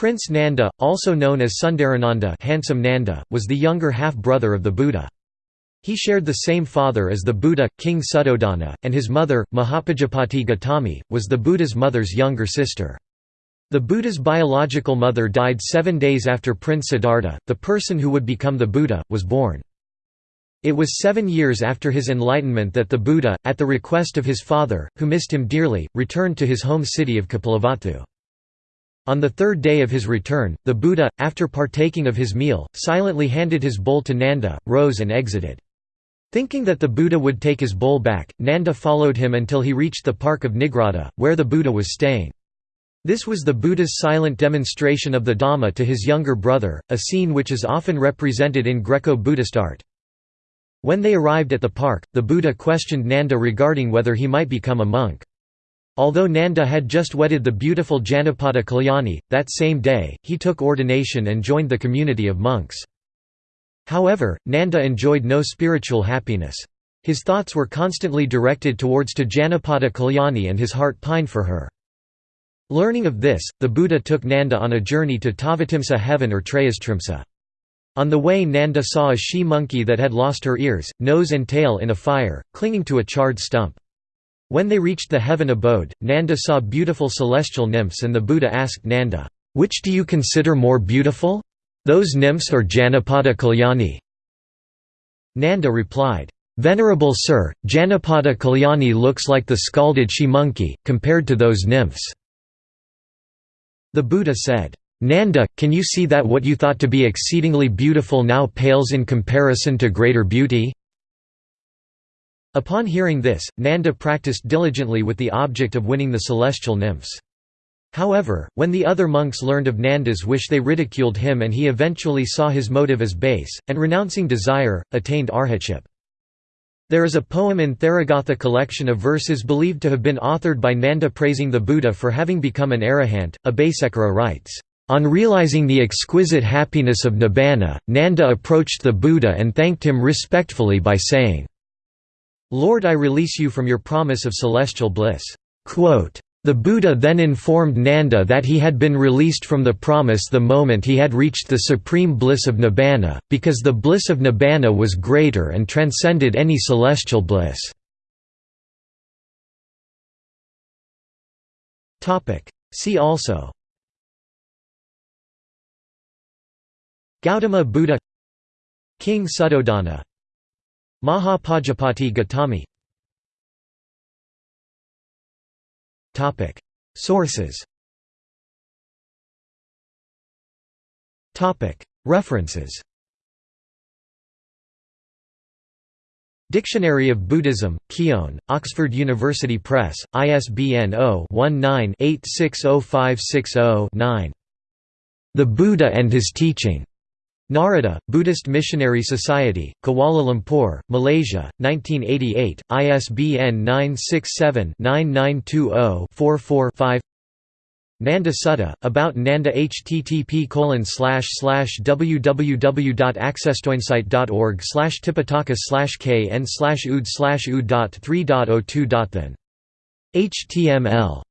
Prince Nanda, also known as Sundarananda handsome Nanda, was the younger half-brother of the Buddha. He shared the same father as the Buddha, King Suddhodana, and his mother, Mahapajapati Gautami, was the Buddha's mother's younger sister. The Buddha's biological mother died seven days after Prince Siddhartha, the person who would become the Buddha, was born. It was seven years after his enlightenment that the Buddha, at the request of his father, who missed him dearly, returned to his home city of Kapilavatthu. On the third day of his return, the Buddha, after partaking of his meal, silently handed his bowl to Nanda, rose and exited. Thinking that the Buddha would take his bowl back, Nanda followed him until he reached the park of Nigrodha, where the Buddha was staying. This was the Buddha's silent demonstration of the Dhamma to his younger brother, a scene which is often represented in Greco-Buddhist art. When they arrived at the park, the Buddha questioned Nanda regarding whether he might become a monk. Although Nanda had just wedded the beautiful Janapada Kalyani, that same day, he took ordination and joined the community of monks. However, Nanda enjoyed no spiritual happiness. His thoughts were constantly directed towards to Janapada Kalyani and his heart pined for her. Learning of this, the Buddha took Nanda on a journey to Tavatimsa heaven or Trayastrimsa. On the way Nanda saw a she monkey that had lost her ears, nose and tail in a fire, clinging to a charred stump. When they reached the heaven abode, Nanda saw beautiful celestial nymphs and the Buddha asked Nanda, "'Which do you consider more beautiful? Those nymphs or Janapada Kalyani?' Nanda replied, "'Venerable sir, Janapada Kalyani looks like the scalded she-monkey, compared to those nymphs.' The Buddha said, Nanda, can you see that what you thought to be exceedingly beautiful now pales in comparison to greater beauty? Upon hearing this, Nanda practiced diligently with the object of winning the celestial nymphs. However, when the other monks learned of Nanda's wish they ridiculed him and he eventually saw his motive as base, and renouncing desire, attained arhatship. There is a poem in Theragatha collection of verses believed to have been authored by Nanda praising the Buddha for having become an arahant. Abhasekara writes, On realizing the exquisite happiness of Nibbana, Nanda approached the Buddha and thanked him respectfully by saying, Lord I release you from your promise of celestial bliss." The Buddha then informed Nanda that he had been released from the promise the moment he had reached the supreme bliss of Nibbana, because the bliss of Nibbana was greater and transcended any celestial bliss. See also Gautama Buddha King Suddhodana Mahapajapati Gautami. Sources. References. Dictionary of Buddhism, Keown, Oxford University Press, ISBN 0-19-860560-9. The Buddha and His Teaching. Narada, Buddhist Missionary Society, Kuala Lumpur, Malaysia, 1988, ISBN 967-9920-44-5 Nanda Sutta, about Nanda http www.accesstoinsight.org tipitaka kn ood ood.3.02. HTML